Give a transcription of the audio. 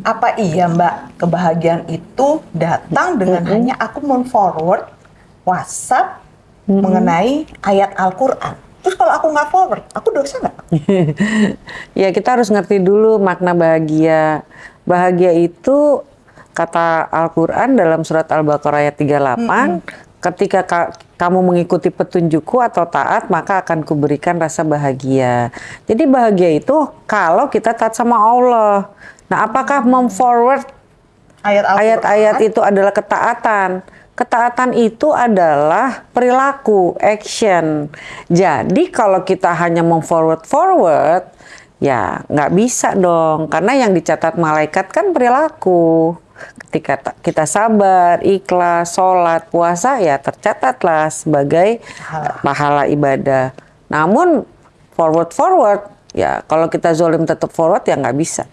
Apa iya Mbak, kebahagiaan itu datang dengan Mm-mm. hanya aku men-forward WhatsApp Mm-mm. mengenai ayat Al-Quran. Terus kalau aku nggak forward, aku dosa nggak? ya kita harus ngerti dulu makna bahagia. Bahagia itu kata Al-Quran dalam surat Al-Baqarah ayat 38, ketika ka- kamu mengikuti petunjukku atau taat, maka akan kuberikan rasa bahagia. Jadi bahagia itu kalau kita taat sama Allah. Nah apakah memforward ayat-ayat itu adalah ketaatan. Ketaatan itu adalah perilaku, action. Jadi kalau kita hanya memforward forward, ya nggak bisa dong. Karena yang dicatat malaikat kan perilaku. Ketika ta- kita sabar, ikhlas, sholat, puasa, ya tercatatlah sebagai Pahala. pahala ibadah. Namun forward forward, ya kalau kita zolim tetap forward ya nggak bisa.